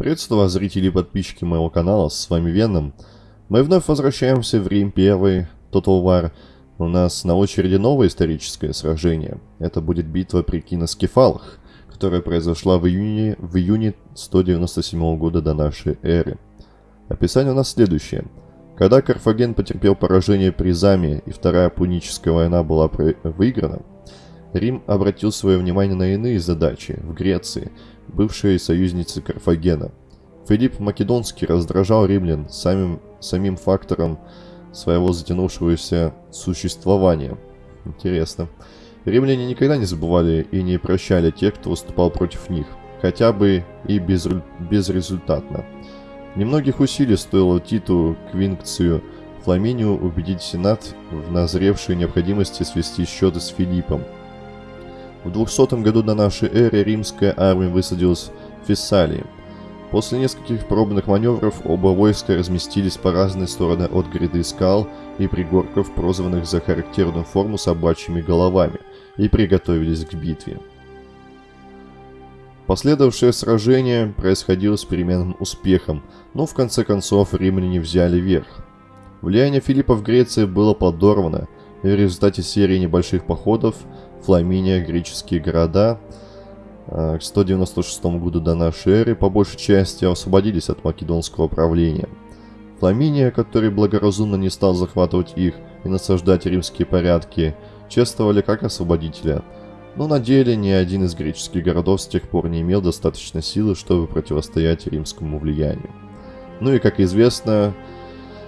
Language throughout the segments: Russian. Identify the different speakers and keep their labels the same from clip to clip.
Speaker 1: Приветствую вас, зрители и подписчики моего канала, с вами Веном. Мы вновь возвращаемся в Рим 1, Total War. У нас на очереди новое историческое сражение. Это будет битва при Киноскефалах, которая произошла в июне, в июне 197 года до нашей эры. Описание у нас следующее. Когда Карфаген потерпел поражение при Заме и Вторая Пуническая война была выиграна, Рим обратил свое внимание на иные задачи в Греции, бывшей союзницы Карфагена. Филипп Македонский раздражал римлян самим, самим фактором своего затянувшегося существования. Интересно. Римляне никогда не забывали и не прощали тех, кто выступал против них, хотя бы и без, безрезультатно. Немногих усилий стоило Титу Квинкцию Фламинию убедить Сенат в назревшей необходимости свести счеты с Филиппом – в 200 году до нашей эры римская армия высадилась в Фессалии. После нескольких пробных маневров оба войска разместились по разные стороны от гряды скал и пригорков, прозванных за характерную форму собачьими головами, и приготовились к битве. Последовавшее сражение происходило с переменным успехом, но в конце концов римляне взяли верх. Влияние Филиппа в Греции было подорвано, в результате серии небольших походов – Фламиния, греческие города э, к 196 году до нашей эры по большей части освободились от македонского правления. Фламиния, который благоразумно не стал захватывать их и насаждать римские порядки, чествовали как освободителя, но на деле ни один из греческих городов с тех пор не имел достаточно силы, чтобы противостоять римскому влиянию. Ну и, как известно,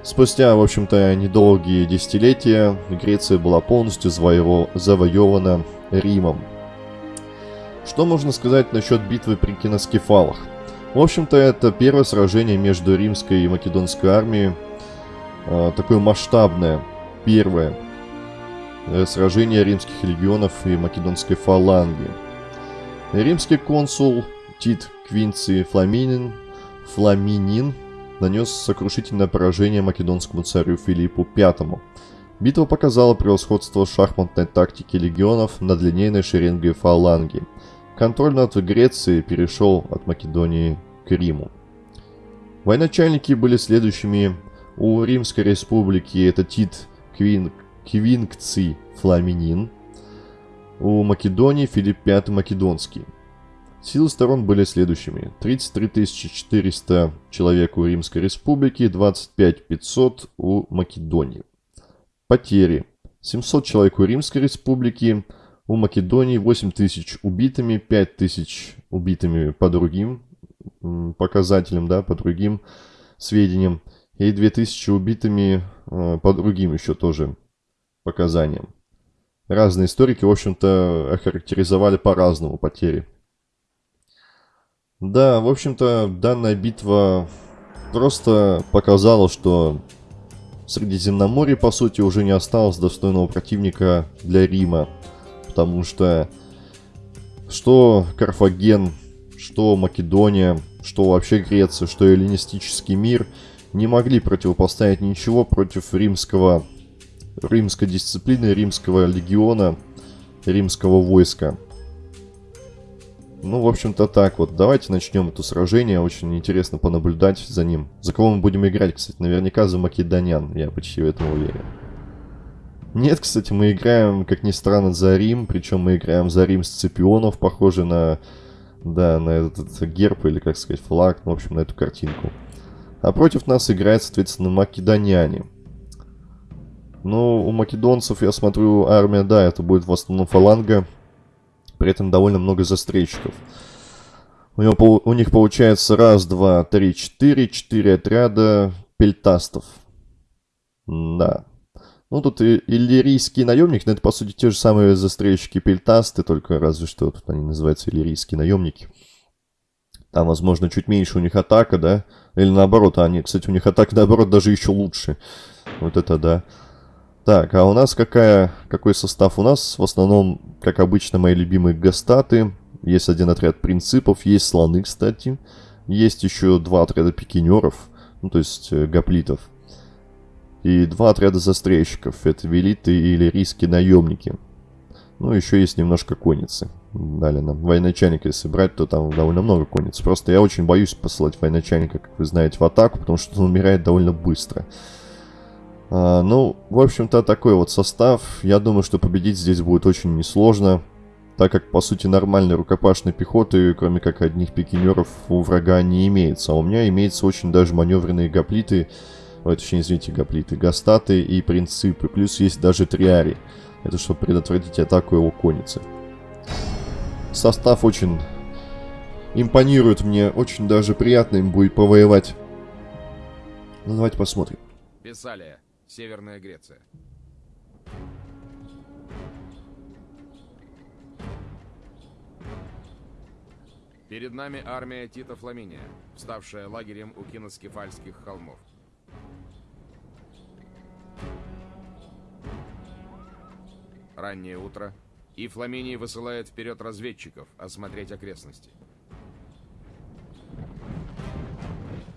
Speaker 1: Спустя, в общем-то, недолгие десятилетия Греция была полностью завоевана Римом. Что можно сказать насчет битвы при Киноскефалах? В общем-то, это первое сражение между римской и македонской армией. Э, такое масштабное, первое э, сражение римских легионов и македонской фаланги. Римский консул Тит Квинций Фламинин, Фламинин нанес сокрушительное поражение македонскому царю Филиппу V. Битва показала превосходство шахматной тактики легионов над линейной шеренгой фаланги. Контроль над Грецией перешел от Македонии к Риму. Военачальники были следующими. У Римской республики это Тит Квин, Квинкций Фламинин. У Македонии Филипп V Македонский. Силы сторон были следующими. 33 400 человек у Римской Республики, 25 500 у Македонии. Потери. 700 человек у Римской Республики, у Македонии 8 тысяч убитыми, 5 тысяч убитыми по другим показателям, да, по другим сведениям, и 2000 убитыми э, по другим еще тоже показаниям. Разные историки, в общем-то, охарактеризовали по-разному потери. Да, в общем-то, данная битва просто показала, что Средиземноморье, по сути, уже не осталось достойного противника для Рима. Потому что что Карфаген, что Македония, что вообще Греция, что эллинистический мир не могли противопоставить ничего против римского, римской дисциплины, римского легиона, римского войска. Ну, в общем-то, так вот. Давайте начнем это сражение. Очень интересно понаблюдать за ним. За кого мы будем играть, кстати? Наверняка за македонян. Я почти в этом уверен. Нет, кстати, мы играем, как ни странно, за Рим. Причем мы играем за Рим Сципионов, похоже на... Да, на этот, герб, или, как сказать, флаг. Ну, в общем, на эту картинку. А против нас играет, соответственно, македоняне. Ну, у македонцев, я смотрю, армия, да, это будет в основном фаланга при этом довольно много застрельщиков. У, него, у них получается раз, два, три, четыре, четыре отряда пельтастов. Да. Ну, тут и иллирийский наемник, но это, по сути, те же самые застрельщики пельтасты, только разве что тут они называются иллирийские наемники. Там, возможно, чуть меньше у них атака, да? Или наоборот, они, кстати, у них атака, наоборот, даже еще лучше. Вот это да. Так, а у нас какая, какой состав у нас? В основном, как обычно, мои любимые гастаты. Есть один отряд принципов, есть слоны, кстати. Есть еще два отряда пикинеров, ну то есть э, гоплитов. И два отряда застрельщиков, это велиты или риски наемники. Ну, еще есть немножко конницы. Далее нам военачальника, если брать, то там довольно много конниц. Просто я очень боюсь посылать военачальника, как вы знаете, в атаку, потому что он умирает довольно быстро. А, ну, в общем-то, такой вот состав. Я думаю, что победить здесь будет очень несложно, так как, по сути, нормальной рукопашной пехоты, кроме как одних пикинеров, у врага не имеется. А у меня имеется очень даже маневренные гоплиты, ой, точнее, извините, гоплиты, гастаты и принципы. Плюс есть даже триари. Это чтобы предотвратить атаку его конницы. Состав очень импонирует мне, очень даже приятно им будет повоевать. Ну, давайте посмотрим.
Speaker 2: Писалия. Северная Греция. Перед нами армия Тита Фламиния, вставшая лагерем у киноскефальских холмов. Раннее утро, и Фламиний высылает вперед разведчиков осмотреть окрестности.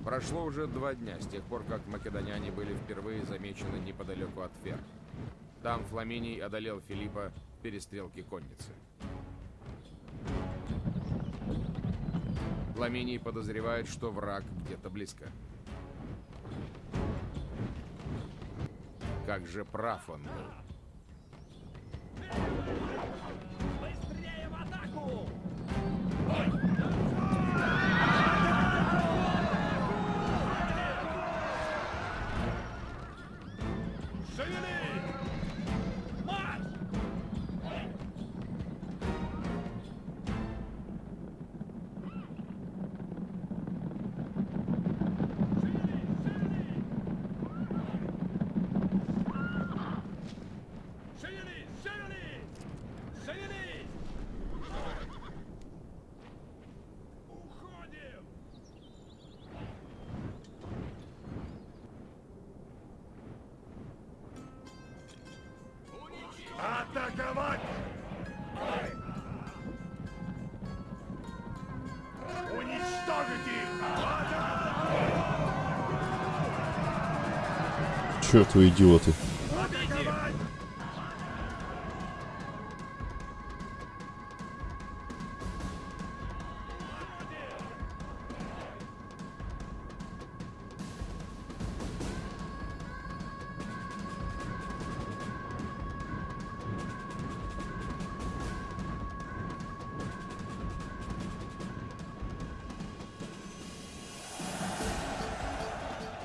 Speaker 2: Прошло уже два дня с тех пор, как македоняне были впервые замечены неподалеку от Фер. Там Фламиний одолел Филиппа в перестрелке конницы. Фламиний подозревает, что враг где-то близко. Как же прав он был.
Speaker 1: Черт вы идиоты.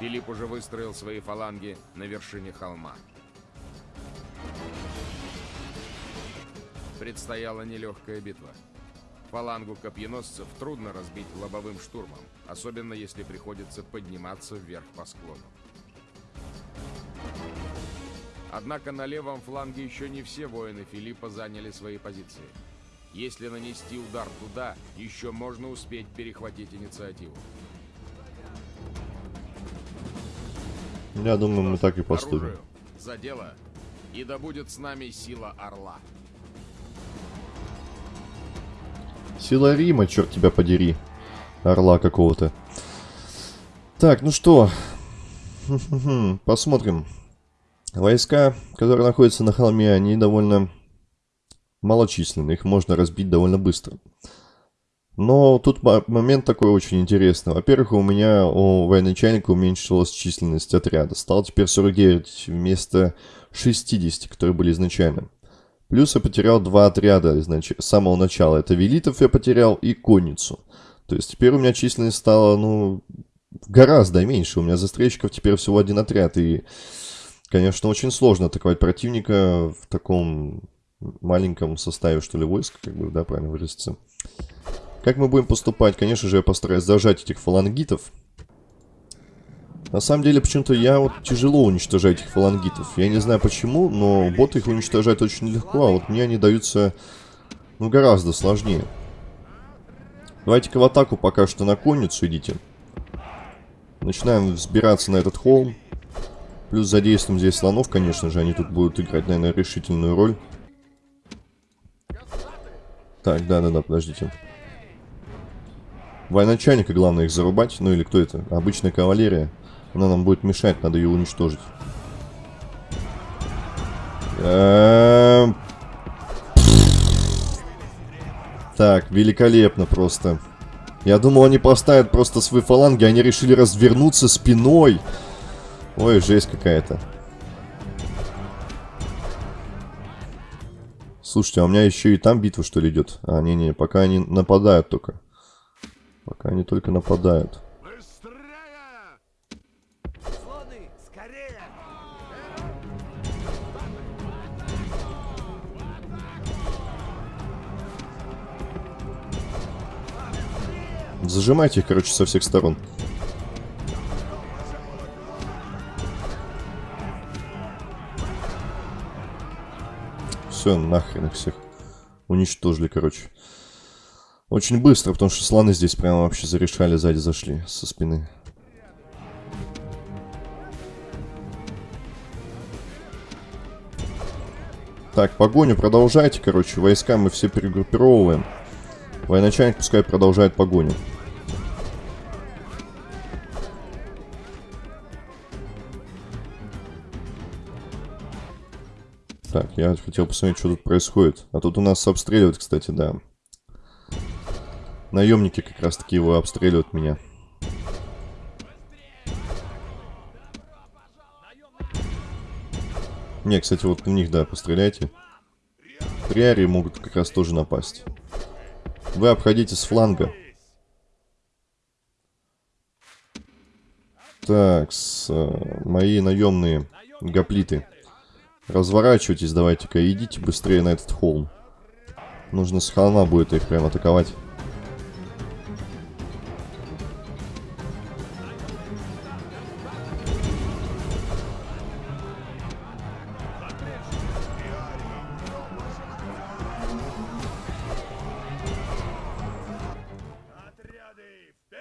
Speaker 2: Филипп уже выстроил свои фаланги на вершине холма. Предстояла нелегкая битва. Фалангу копьеносцев трудно разбить лобовым штурмом, особенно если приходится подниматься вверх по склону. Однако на левом фланге еще не все воины Филиппа заняли свои позиции. Если нанести удар туда, еще можно успеть перехватить инициативу.
Speaker 1: Я думаю, мы так и поступим.
Speaker 2: За дело, и да будет с нами сила Орла.
Speaker 1: Сила Рима, черт тебя подери. Орла какого-то. Так, ну что. Посмотрим. Войска, которые находятся на холме, они довольно малочисленны. Их можно разбить довольно быстро. Но тут мо- момент такой очень интересный. Во-первых, у меня у военачальника уменьшилась численность отряда. Стало теперь 49 вместо 60, которые были изначально. Плюс я потерял два отряда изнач... с самого начала. Это велитов я потерял и конницу. То есть теперь у меня численность стала, ну, гораздо меньше. У меня застрельщиков теперь всего один отряд. И, конечно, очень сложно атаковать противника в таком маленьком составе, что ли, войск, как бы, да, правильно выразиться. Как мы будем поступать? Конечно же, я постараюсь зажать этих фалангитов. На самом деле, почему-то я вот тяжело уничтожаю этих фалангитов. Я не знаю почему, но боты их уничтожают очень легко, а вот мне они даются, ну, гораздо сложнее. Давайте-ка в атаку пока что на конницу идите. Начинаем взбираться на этот холм. Плюс задействуем здесь слонов, конечно же, они тут будут играть, наверное, решительную роль. Так, да-да-да, подождите. Военачальника, главное, их зарубать. Ну или кто это? Обычная кавалерия. Она нам будет мешать, надо ее уничтожить. Эм. Так, великолепно просто. Я думал, они поставят просто свои фаланги, они решили развернуться спиной. Ой, жесть какая-то. Слушайте, а у меня еще и там битва, что ли, идет? А, не-не, пока они нападают только. Пока они только нападают.
Speaker 3: Быстрее!
Speaker 4: Слоны, скорее!
Speaker 1: Зажимайте их, короче, со всех сторон. Все, нахрен их всех. Уничтожили, короче. Очень быстро, потому что слоны здесь прямо вообще зарешали, сзади зашли, со спины. Так, погоню продолжайте, короче. Войска мы все перегруппировываем. Военачальник пускай продолжает погоню. Так, я хотел посмотреть, что тут происходит. А тут у нас обстреливают, кстати, да. Наемники как раз таки его обстреливают меня. Не, кстати, вот у них, да, постреляйте. Триари могут как раз тоже напасть. Вы обходите с фланга. Так, с, э, мои наемные гоплиты. Разворачивайтесь, давайте-ка, идите быстрее на этот холм. Нужно с холма будет их прям атаковать.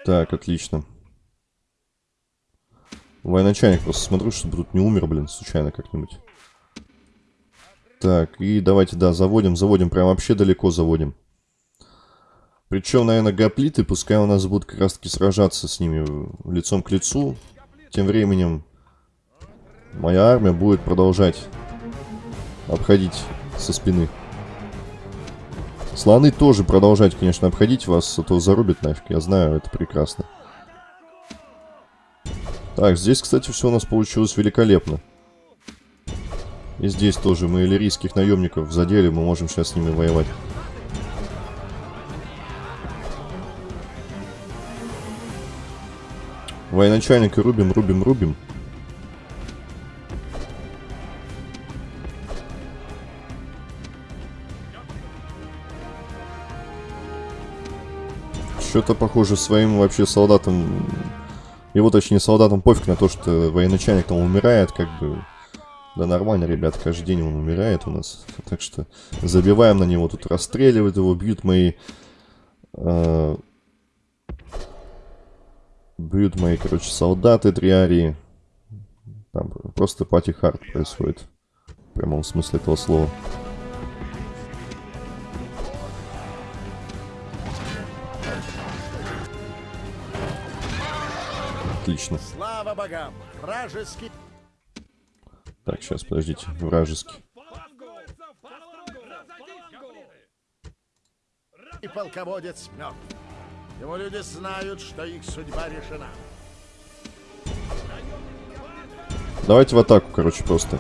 Speaker 1: Так, отлично. Военачальник просто смотрю, чтобы тут не умер, блин, случайно как-нибудь. Так, и давайте, да, заводим, заводим, прям вообще далеко заводим. Причем, наверное, гоплиты, пускай у нас будут как раз-таки сражаться с ними лицом к лицу. Тем временем моя армия будет продолжать обходить со спины. Слоны тоже продолжать, конечно, обходить вас, а то зарубит нафиг, я знаю, это прекрасно. Так, здесь, кстати, все у нас получилось великолепно. И здесь тоже мы иллирийских наемников задели, мы можем сейчас с ними воевать. Военачальника рубим, рубим, рубим. Что-то похоже своим вообще солдатам... Его, точнее, солдатам пофиг на то, что военачальник там умирает, как бы... Да нормально, ребят, каждый день он умирает у нас. Так что забиваем на него, тут расстреливают его, бьют мои... э, бьют мои, короче, солдаты триарии. Там просто пати хард происходит. В прямом смысле этого слова. Отлично.
Speaker 4: Слава богам! Вражеский...
Speaker 1: Так, сейчас, подождите. Вражеский.
Speaker 4: И полководец мертв. Его люди знают, что их судьба решена.
Speaker 1: Давайте в атаку, короче, просто.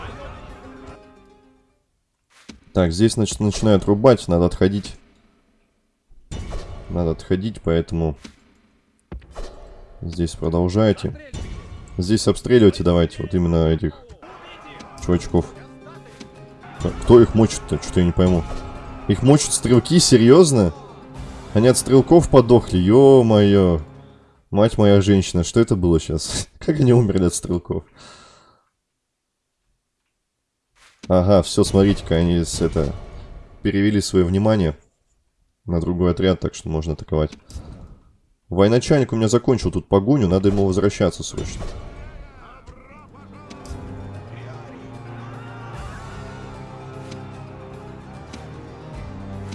Speaker 1: Так, здесь, значит, начинают рубать, надо отходить. Надо отходить, поэтому... Здесь продолжайте. Здесь обстреливайте давайте, вот именно этих чувачков. Кто их мочит-то? Что-то я не пойму. Их мочат стрелки? Серьезно? Они от стрелков подохли? Ё-моё. Мать моя женщина, что это было сейчас? Как они умерли от стрелков? Ага, все, смотрите-ка, они с это перевели свое внимание на другой отряд, так что можно атаковать. Военачальник у меня закончил тут погоню, надо ему возвращаться срочно.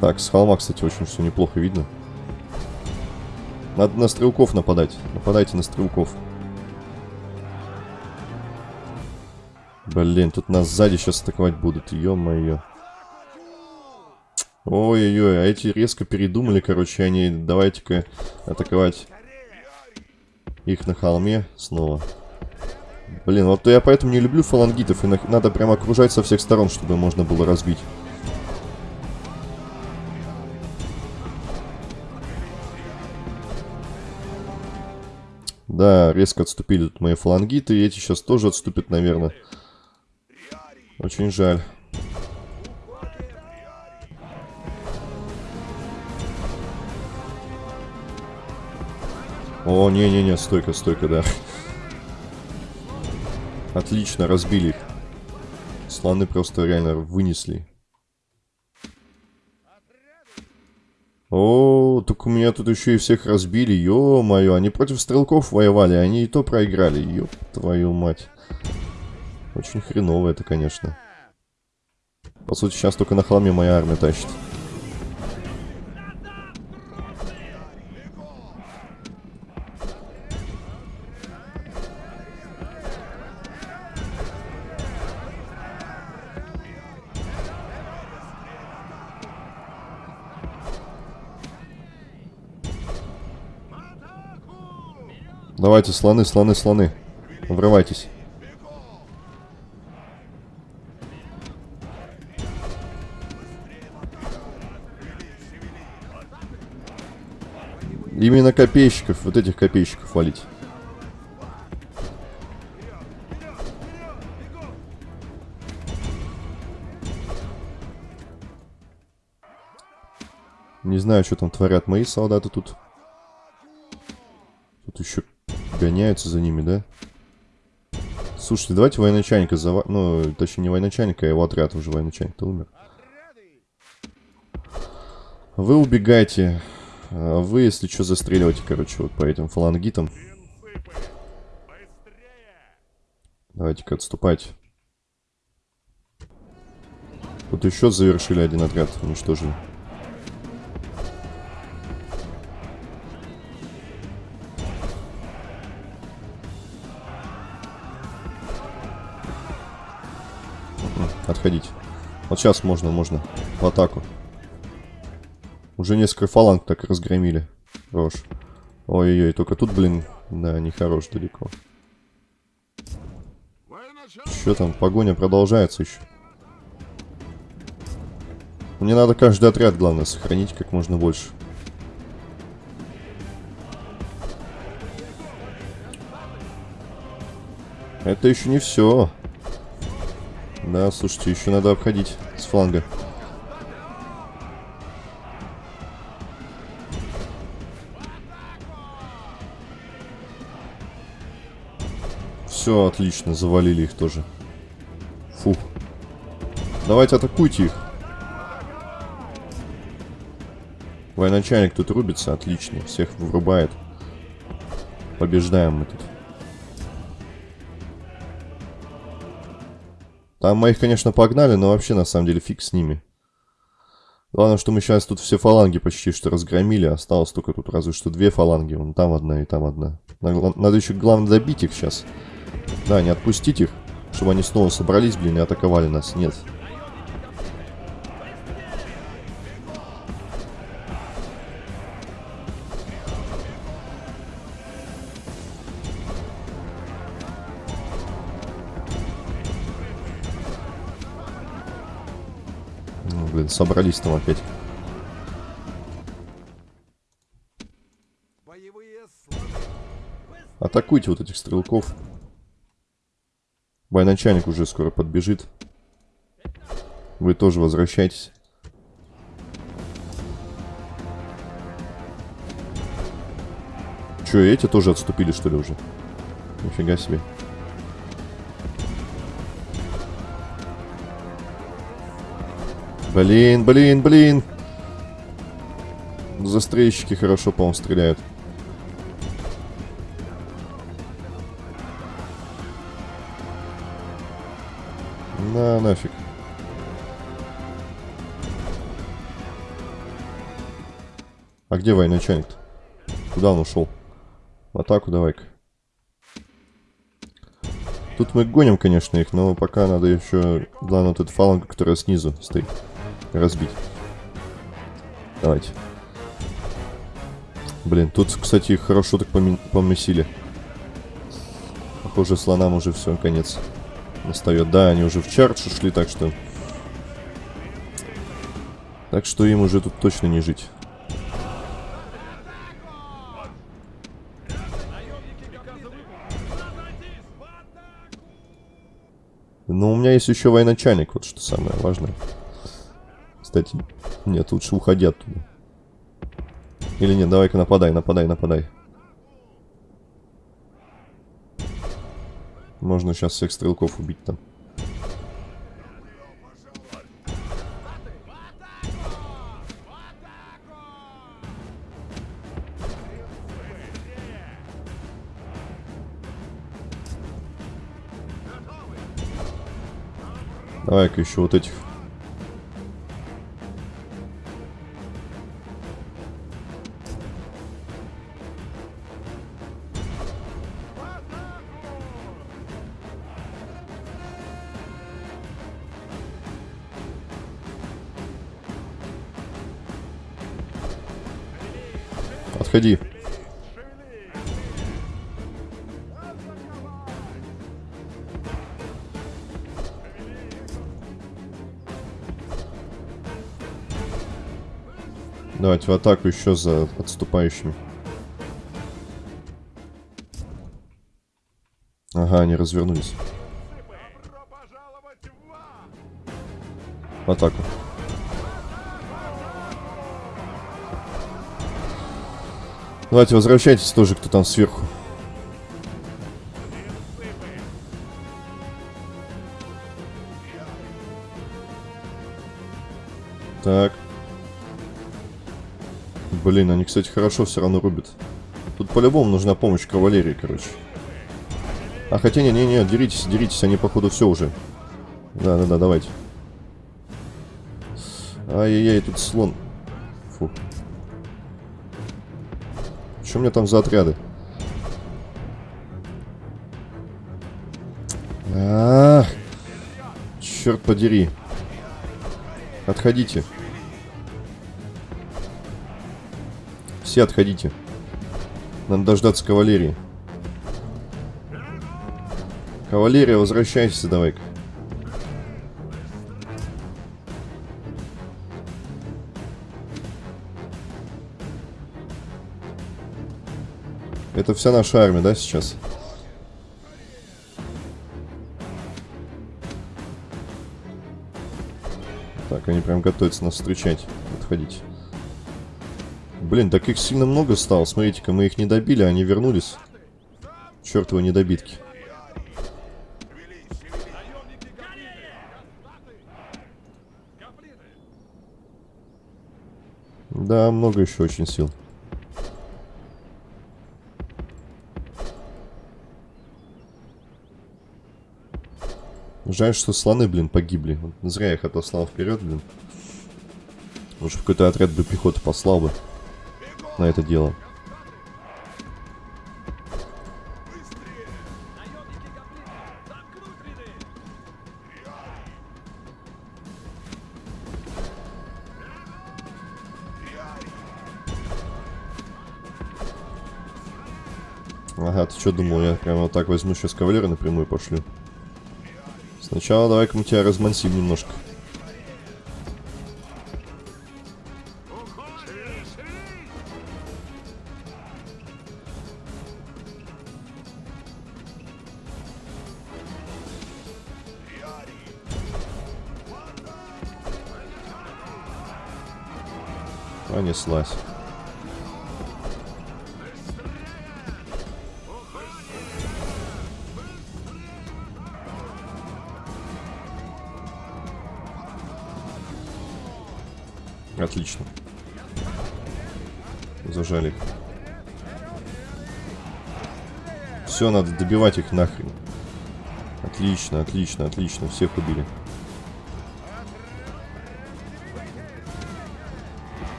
Speaker 1: Так, с холма, кстати, очень все неплохо видно. Надо на стрелков нападать. Нападайте на стрелков. Блин, тут нас сзади сейчас атаковать будут. Ё-моё. Ой-ой-ой, а эти резко передумали, короче, они давайте-ка атаковать их на холме снова. Блин, вот я поэтому не люблю фалангитов, и на- надо прям окружать со всех сторон, чтобы можно было разбить. Да, резко отступили тут мои фалангиты, и эти сейчас тоже отступят, наверное. Очень жаль. О, не-не-не, стойка, стойка, да. Отлично, разбили их. Слоны просто реально вынесли. О, так у меня тут еще и всех разбили, ё-моё, они против стрелков воевали, они и то проиграли, ёб твою мать. Очень хреново это, конечно. По сути, сейчас только на холме моя армия тащит. Давайте, слоны, слоны, слоны. Врывайтесь. Именно копейщиков, вот этих копейщиков валить. Не знаю, что там творят мои солдаты тут. Тут еще гоняются за ними, да? Слушайте, давайте военачальника зава... Ну, точнее, не военачальника, а его отряд уже военачальник-то умер. Вы убегайте. А вы, если что, застреливайте, короче, вот по этим фалангитам. Давайте-ка отступать. Тут еще завершили один отряд, уничтожили. Отходить. Вот сейчас можно, можно. В атаку. Уже несколько фаланг так разгромили. Хорош. Ой-ой-ой, только тут, блин, да, нехорош далеко. Что там, погоня продолжается еще. Мне надо каждый отряд, главное, сохранить как можно больше. Это еще не все. Да, слушайте, еще надо обходить с фланга. Все, отлично, завалили их тоже. Фух. Давайте атакуйте их. Военачальник тут рубится, отлично, всех вырубает. Побеждаем мы тут. Там моих, конечно, погнали, но вообще, на самом деле, фиг с ними. Главное, что мы сейчас тут все фаланги почти что разгромили. Осталось только тут разве что две фаланги. Вон там одна и там одна. Надо еще, главное, добить их сейчас. Да, не отпустить их, чтобы они снова собрались, блин, и атаковали нас. Нет. Ну, блин, собрались там опять. Атакуйте вот этих стрелков. Военачальник уже скоро подбежит. Вы тоже возвращайтесь. Че, эти тоже отступили, что ли, уже? Нифига себе. Блин, блин, блин. Застрельщики хорошо, по-моему, стреляют. На, нафиг. А где военачальник-то? Куда он ушел? В атаку давай-ка. Тут мы гоним, конечно, их, но пока надо еще... Главное, вот эту фалангу, которая снизу стоит, разбить. Давайте. Блин, тут, кстати, хорошо так помесили. Похоже, слонам уже все, конец настает. Да, они уже в чардж ушли, так что... Так что им уже тут точно не жить. Но у меня есть еще военачальник, вот что самое важное. Кстати, нет, лучше уходи оттуда. Или нет, давай-ка нападай, нападай, нападай. Можно сейчас всех стрелков убить там. Давай-ка еще вот этих. Давайте в атаку еще за отступающими. Ага, они развернулись.
Speaker 3: В
Speaker 1: атаку. Давайте возвращайтесь тоже, кто там сверху. Блин, они, кстати, хорошо все равно рубят. Тут по-любому нужна помощь кавалерии, короче. А хотя не-не-не, деритесь, деритесь, они походу все уже. Да-да-да, давайте. Ай-яй-яй, тут слон. Фу. Что у меня там за отряды? Ах, черт подери. Отходите. Все отходите. Надо дождаться кавалерии. Кавалерия, возвращайся давай-ка. Это вся наша армия, да, сейчас? Так, они прям готовятся нас встречать. Отходить. Блин, так их сильно много стало. Смотрите-ка, мы их не добили, они вернулись. Чертовы недобитки. Да, много еще очень сил. Жаль, что слоны, блин, погибли. Зря я их отослал вперед, блин. Может, какой-то отряд бы пехоты послал бы на это дело. Ага, ты что думал, я прямо вот так возьму сейчас кавалера напрямую пошлю. Сначала давай-ка мы тебя размансим немножко. Понеслась. Отлично. Зажали. Все, надо добивать их нахрен. Отлично, отлично, отлично. Всех убили.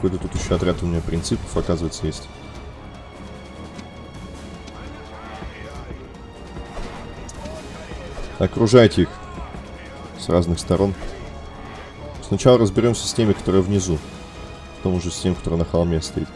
Speaker 1: Какой-то тут еще отряд у меня принципов, оказывается, есть. Окружайте их с разных сторон. Сначала разберемся с теми, которые внизу. Потом уже с тем, который на холме стоит.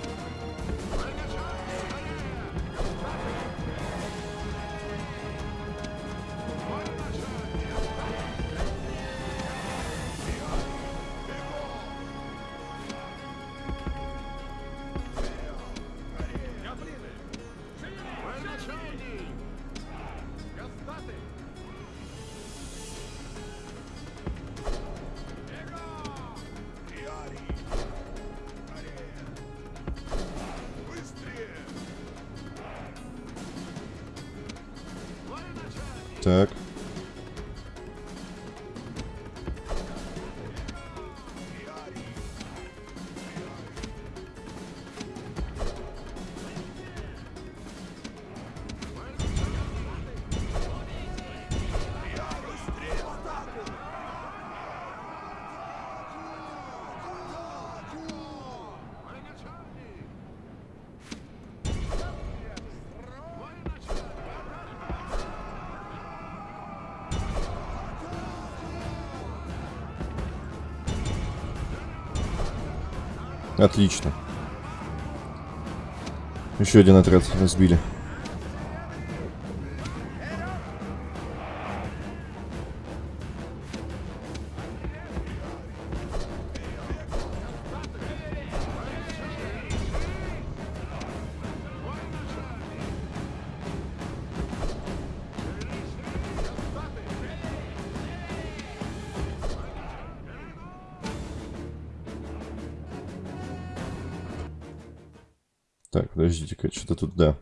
Speaker 1: Так. Отлично. Еще один отряд разбили. Подождите-ка, что-то тут, да.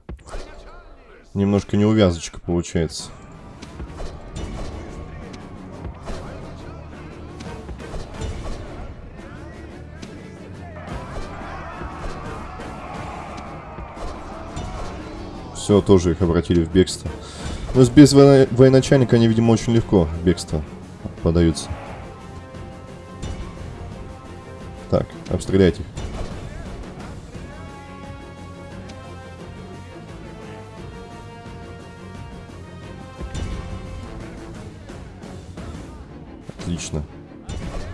Speaker 1: Немножко неувязочка получается. Все, тоже их обратили в бегство. Но без воено военачальника они, видимо, очень легко в бегство подаются. Так, обстрелять их.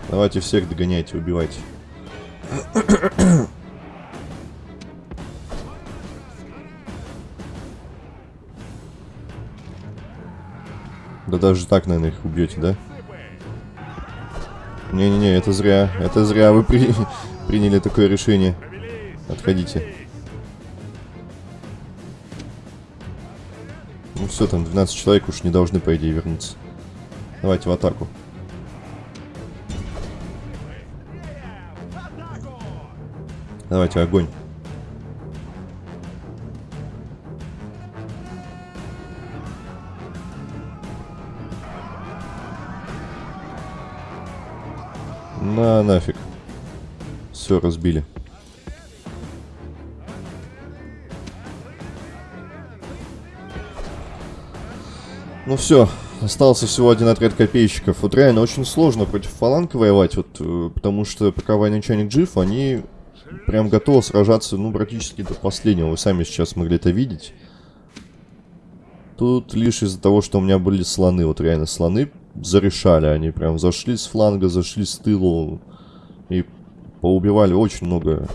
Speaker 1: Давайте всех догоняйте, убивайте. Да даже так, наверное, их убьете, да? Не-не-не, это зря. Это зря вы при... приняли такое решение. Отходите. Ну все, там 12 человек уж не должны, по идее, вернуться. Давайте в атаку. Давайте огонь. На нафиг. Все, разбили. Ну все, остался всего один отряд копейщиков. Вот реально очень сложно против фаланг воевать, вот, э, потому что пока военачальник жив, они прям готовы сражаться, ну, практически до последнего. Вы сами сейчас могли это видеть. Тут лишь из-за того, что у меня были слоны, вот реально слоны зарешали. Они прям зашли с фланга, зашли с тылу и поубивали очень много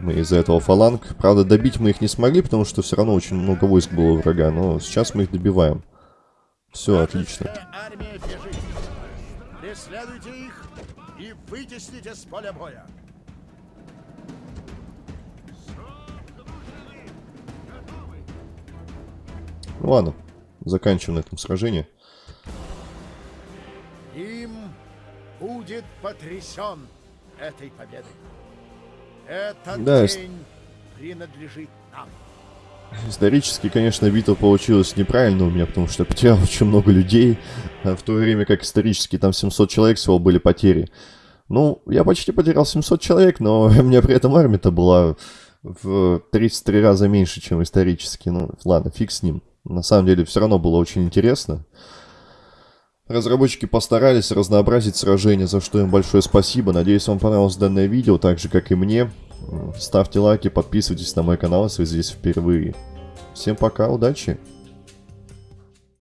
Speaker 1: мы из-за этого фаланг. Правда, добить мы их не смогли, потому что все равно очень много войск было у врага, но сейчас мы их добиваем. Все, отлично.
Speaker 4: Преследуйте их и вытесните с поля боя.
Speaker 1: Ладно, заканчиваем на этом сражение.
Speaker 4: Им будет потрясен этой победой. Этот
Speaker 1: Да,
Speaker 4: день принадлежит нам.
Speaker 1: Исторически, конечно, битва получилась неправильно у меня, потому что я потерял очень много людей, а в то время как исторически там 700 человек всего были потери. Ну, я почти потерял 700 человек, но у меня при этом армия-то была в 33 раза меньше, чем исторически. Ну, ладно, фиг с ним. На самом деле, все равно было очень интересно. Разработчики постарались разнообразить сражение, за что им большое спасибо. Надеюсь, вам понравилось данное видео, так же, как и мне. Ставьте лайки, подписывайтесь на мой канал, если вы здесь впервые. Всем пока, удачи!